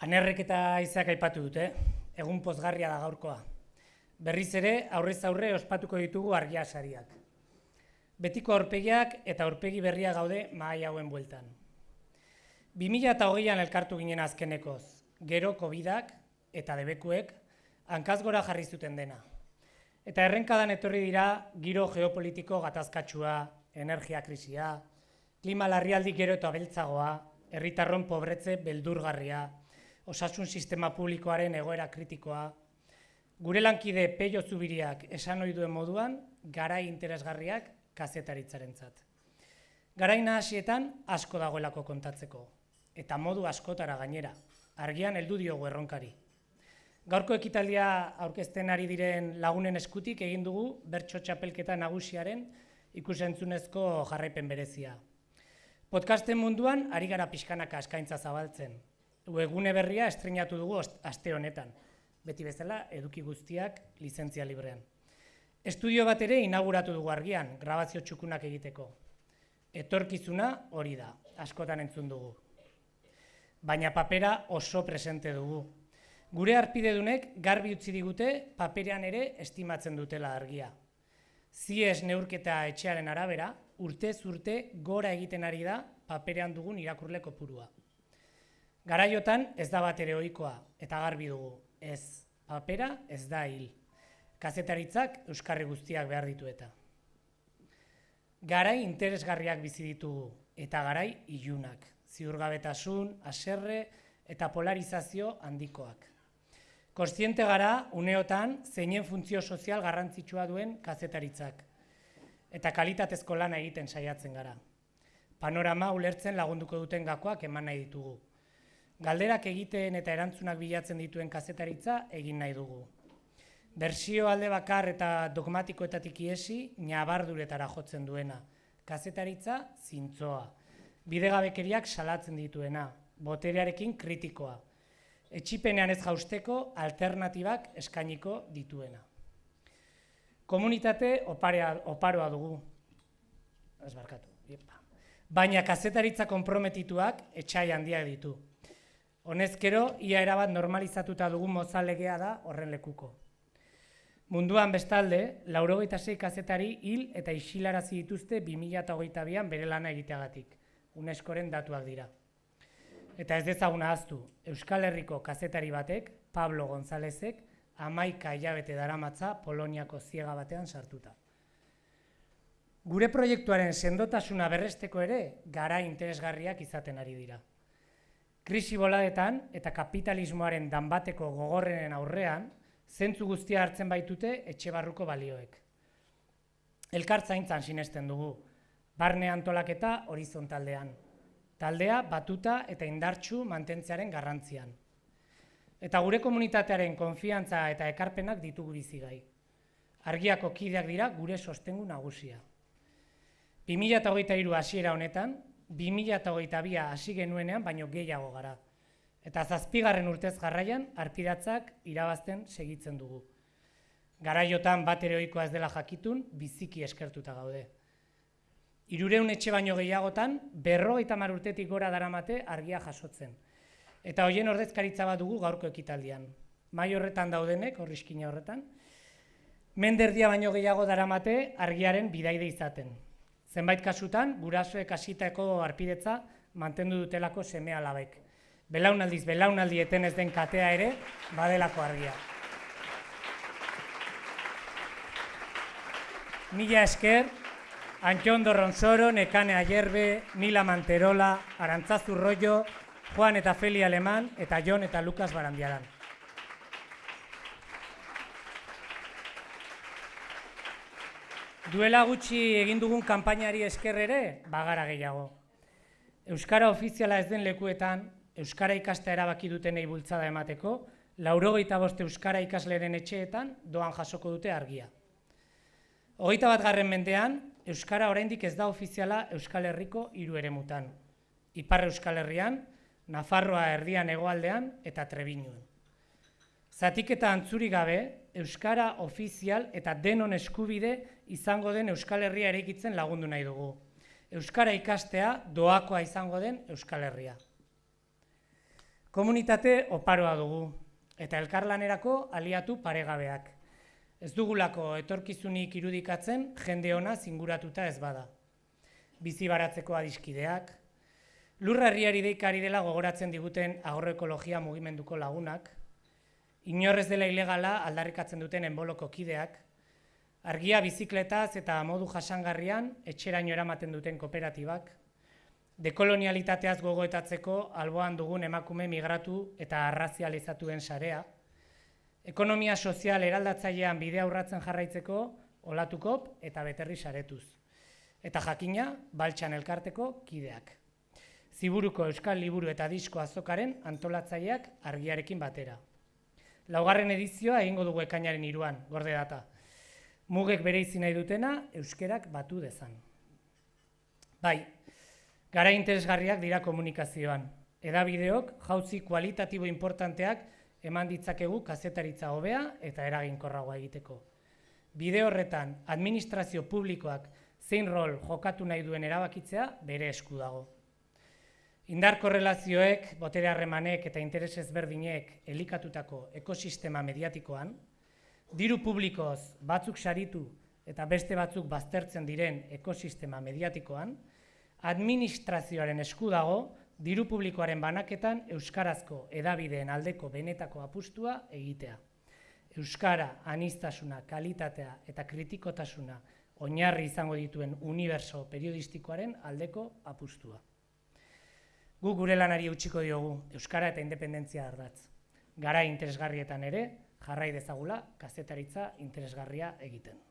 Anerrek eta izak aipatu dute, egun pozgarria da gaurkoa. Berriz ere, aurrez aurre ospatuko ditugu argia sariak. Betiko aurpegiak eta aurpegi berria gaude mahai hauen bueltan. 2008an elkartu ginen azkenekoz, gero COVIDak eta debekuek hankaz gora jarri zuten dena. Eta errenkadan etorri dira giro geopolitiko gatazkatsua, energia krisia, klima larrialdi gero eta beltzagoa, herritarron pobretze beldurgarria, osasun sistema publikoaren egoera kritikoa, gure lankide peio zubiriak esan duen moduan, garai interesgarriak kazetaritzaren zat. Garai nahasietan asko dagoelako kontatzeko, eta modu askotara gainera, argian heldu diogu erronkari. Gaurko ekitaldia aurkezten ari diren lagunen eskutik egin dugu bertso txapelketa nagusiaren ikusentzunezko jarraipen berezia. Podcasten munduan ari gara pixkanaka eskaintza zabaltzen, webgune berria estrenatu dugu aste honetan. Beti bezala, eduki guztiak lizentzia librean. Estudio bat ere inauguratu dugu argian, grabazio txukunak egiteko. Etorkizuna hori da, askotan entzun dugu. Baina papera oso presente dugu. Gure arpidedunek garbi utzi digute paperean ere estimatzen dutela argia. Zies neurketa etxearen arabera, urte urte gora egiten ari da paperean dugun irakurle kopurua. Garaiotan ez da bat ere ohikoa eta garbi dugu. Ez, papera ez da hil. Kazetaritzak euskarri guztiak behar ditu eta. Garai interesgarriak bizi ditugu eta garai ilunak, ziurgabetasun, aserre eta polarizazio handikoak. Kostiente gara uneotan zeinen funtzio sozial garrantzitsua duen kazetaritzak eta kalitatezko lana egiten saiatzen gara. Panorama ulertzen lagunduko duten gakoak eman nahi ditugu galderak egiten eta erantzunak bilatzen dituen kazetaritza egin nahi dugu. Bersio alde bakar eta dogmatikoetatik iesi, nabarduretara jotzen duena. Kazetaritza zintzoa. Bidegabekeriak salatzen dituena. Boterearekin kritikoa. Etxipenean ez jausteko alternatibak eskainiko dituena. Komunitate oparea, oparoa dugu. Ez barkatu. Baina kazetaritza konprometituak etxai handia ditu. Honezkero, ia erabat normalizatuta dugun mozalegea da horren lekuko. Munduan bestalde, laurogeita zei kazetari hil eta isilarazi dituzte 2008an bere lana egiteagatik. Uneskoren datuak dira. Eta ez dezaguna aztu, Euskal Herriko kazetari batek, Pablo Gonzálezek, amaika hilabete daramatza Poloniako ziega batean sartuta. Gure proiektuaren sendotasuna berresteko ere, gara interesgarriak izaten ari dira. Krisi boladetan eta kapitalismoaren danbateko gogorrenen aurrean, zentzu guztia hartzen baitute etxe barruko balioek. Elkartzaintzan sinesten dugu, barne antolaketa horizontaldean. Taldea batuta eta indartsu mantentzearen garrantzian. Eta gure komunitatearen konfiantza eta ekarpenak ditugu bizigai. Argiako kideak dira gure sostengu nagusia. 2008 hasiera honetan, 2008a hasi genuenean, baino gehiago gara. Eta zazpigarren urtez jarraian, arpidatzak irabazten segitzen dugu. Garaiotan bat eroikoa ez dela jakitun, biziki eskertuta gaude. Irureun etxe baino gehiagotan, berro eta marurtetik gora daramate argia jasotzen. Eta hoien ordezkaritza bat dugu gaurko ekitaldian. Mai horretan daudenek, horrizkina horretan, menderdia baino gehiago daramate argiaren bidaide izaten. Zenbait kasutan, gurasoek hasitako arpidetza mantendu dutelako seme alabek. Belaunaldiz, belaunaldi eten ez den katea ere, badelako argia. Mila esker, Antxondo Ronsoro, Nekane Ayerbe, Mila Manterola, Arantzazu Rollo, Juan eta Feli Aleman, eta Jon eta Lukas Barandiaran. Duela gutxi egin dugun kanpainari esker ere, bagara gehiago. Euskara ofiziala ez den lekuetan, Euskara ikastea erabaki dutenei bultzada emateko, laurogeita boste Euskara ikasleren etxeetan doan jasoko dute argia. Hogeita bat garren mendean, Euskara oraindik ez da ofiziala Euskal Herriko hiru ere mutan. Ipar Euskal Herrian, Nafarroa erdian egoaldean eta Trebinuen. Zatik eta antzuri gabe, Euskara ofizial eta denon eskubide izango den Euskal Herria eraikitzen lagundu nahi dugu. Euskara ikastea doakoa izango den Euskal Herria. Komunitate oparoa dugu, eta elkarlanerako aliatu paregabeak. Ez dugulako etorkizunik irudikatzen jende ona zinguratuta ez bada. Bizi baratzeko adiskideak, lurra herriari deikari dela gogoratzen diguten agroekologia mugimenduko lagunak, inorrez dela ilegala aldarrikatzen duten enboloko kideak, argia bizikletaz eta modu jasangarrian etxeraino eramaten duten kooperatibak, dekolonialitateaz gogoetatzeko alboan dugun emakume migratu eta arrazializatuen sarea, ekonomia sozial eraldatzailean bidea aurratzen jarraitzeko olatukop eta beterri saretuz. Eta jakina, baltsan elkarteko kideak. Ziburuko Euskal Liburu eta Disko azokaren antolatzaileak argiarekin batera. Laugarren edizioa egingo dugu ekainaren iruan, gorde data. Mugek bere izina dutena, euskerak batu dezan. Bai, Gara interesgarriak dira komunikazioan. Edabideok jauzi kualitatibo importanteak eman ditzakegu kazetaritza hobea eta eraginkorragoa egiteko. Bide horretan, administrazio publikoak zein rol jokatu nahi duen erabakitzea bere esku dago. Indar korrelazioek, botere harremanek eta interes ezberdinek elikatutako ekosistema mediatikoan, diru publikoz batzuk saritu eta beste batzuk baztertzen diren ekosistema mediatikoan, administrazioaren esku dago diru publikoaren banaketan euskarazko edabideen aldeko benetako apustua egitea. Euskara, anistasuna, kalitatea eta kritikotasuna oinarri izango dituen uniberso periodistikoaren aldeko apustua. Gu gure lanari utxiko diogu Euskara eta independentzia ardatz. Gara interesgarrietan ere, jarrai dezagula, kazetaritza interesgarria egiten.